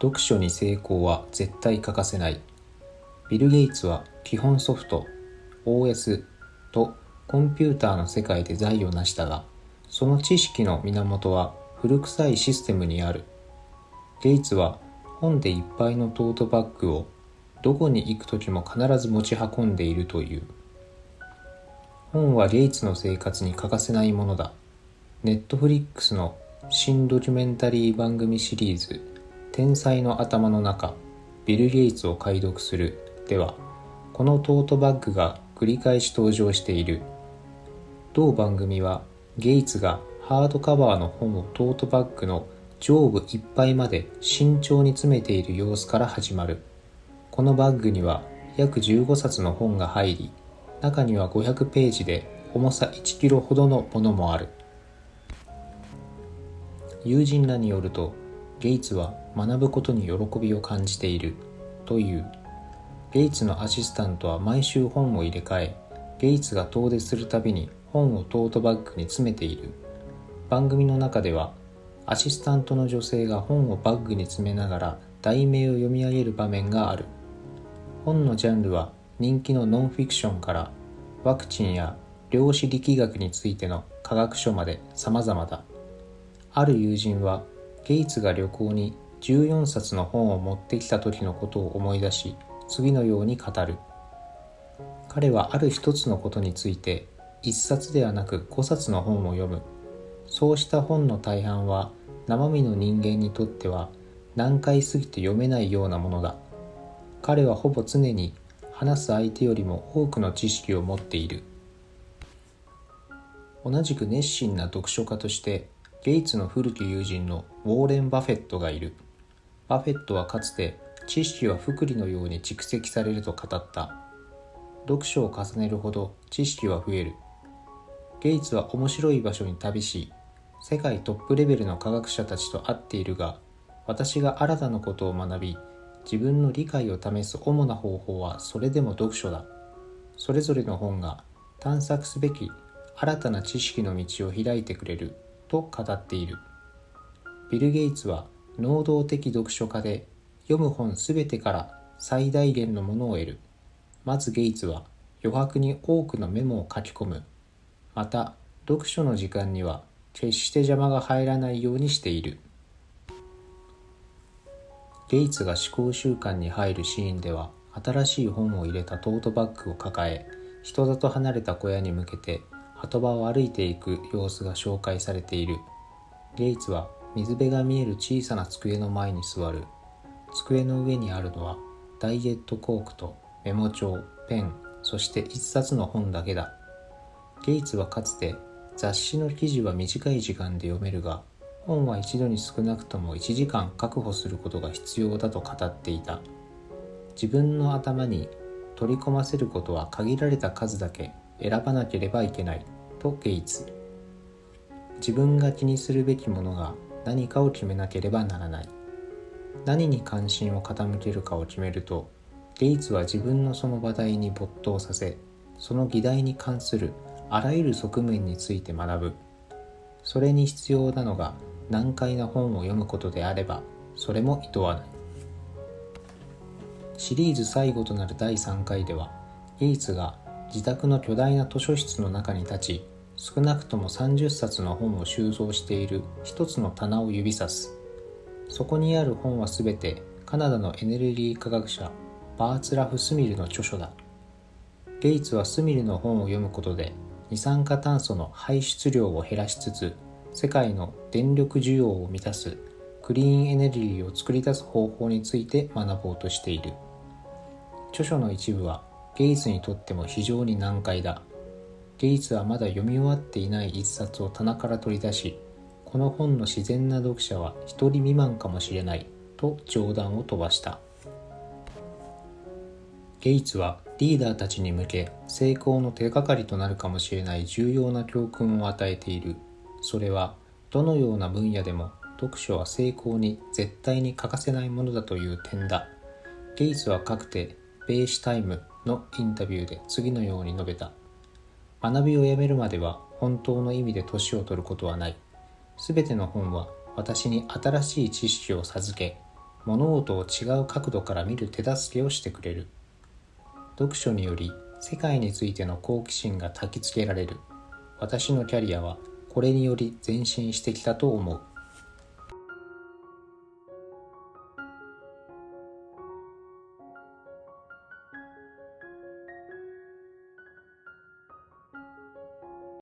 読書に成功は絶対欠かせない。ビル・ゲイツは基本ソフト OS とコンピューターの世界で財を成したがその知識の源は古臭いシステムにある。ゲイツは本でいっぱいのトートバッグをどこに行く時も必ず持ち運んでいるという。本はゲイツの生活に欠かせないものだ。ネットフリックスの新ドキュメンタリー番組シリーズ「天才の頭の中ビル・ゲイツを解読する」ではこのトートバッグが繰り返し登場している。同番組はゲイツがハードカバーの本をトートバッグの上部いっぱいまで慎重に詰めている様子から始まる。このバッグには約15冊の本が入り中には500ページで重さ1キロほどのものもある。友人らによるとゲイツは学ぶことに喜びを感じているという。ゲイツのアシスタントは毎週本を入れ替えゲイツが遠出するたびに本をトートバッグに詰めている。番組の中ではアシスタントの女性が本をバッグに詰めながら題名を読み上げる場面がある。本のジャンルは人気のノンフィクションからワクチンや量子力学についての科学書まで様々だ。ある友人はゲイツが旅行に14冊の本を持ってきた時のことを思い出し次のように語る。彼はある一つのことについて1冊ではなく5冊の本を読む。そうした本の大半は生身の人間にとっては難解すぎて読めないようなものだ。彼はほぼ常に話す相手よりも多くの知識を持っている。同じく熱心な読書家としてゲイツの古き友人のウォーレン・バフェットがいる。バフェットはかつて知識は福利のように蓄積されると語った。読書を重ねるほど知識は増える。ゲイツは面白い場所に旅し世界トップレベルの科学者たちと会っているが私が新たなことを学び自分の理解を試す主な方法はそれでも読書だ。それぞれの本が探索すべき新たな知識の道を開いてくれる。と語っている。ビル・ゲイツは能動的読書家で読む本すべてから最大限のものを得る。まずゲイツは余白に多くのメモを書き込む。また読書の時間には決して邪魔が入らないようにしている。ゲイツが思考習慣に入るシーンでは新しい本を入れたトートバッグを抱え人里離れた小屋に向けて鳩場を歩いていく様子が紹介されている。ゲイツは水辺が見える小さな机の前に座る。机の上にあるのはダイエットコークとメモ帳ペンそして一冊の本だけだ。ゲイツはかつて雑誌の記事は短い時間で読めるが本は一度に少なくとも1時間確保することが必要だと語っていた。自分の頭に取り込ませることは限られた数だけ。選ばなければいけないとゲイツ自分が気にするべきものが何かを決めなければならない。何に関心を傾けるかを決めるとゲイツは自分のその話題に没頭させその議題に関するあらゆる側面について学ぶ。それに必要なのが難解な本を読むことであればそれも厭わない。シリーズ最後となる第3回ではゲイツが自宅の巨大な図書室の中に立ち少なくとも30冊の本を収蔵している一つの棚を指さす。そこにある本は全てカナダのエネルギー科学者バーツラフ・スミルの著書だ。ゲイツはスミルの本を読むことで二酸化炭素の排出量を減らしつつ世界の電力需要を満たすクリーンエネルギーを作り出す方法について学ぼうとしている。著書の一部はゲイツにとっても非常に難解だ。ゲイツはまだ読み終わっていない一冊を棚から取り出しこの本の自然な読者は一人未満かもしれないと冗談を飛ばした。ゲイツはリーダーたちに向け成功の手がかりとなるかもしれない重要な教訓を与えている。それはどのような分野でも読書は成功に絶対に欠かせないものだという点だ。ゲイツはかくてベーシュタイムのインタビューで次のように述べた。学びをやめるまでは本当の意味で年を取ることはない。すべての本は私に新しい知識を授け物事を違う角度から見る手助けをしてくれる。読書により世界についての好奇心が焚きつけられる。私のキャリアはこれにより前進してきたと思う。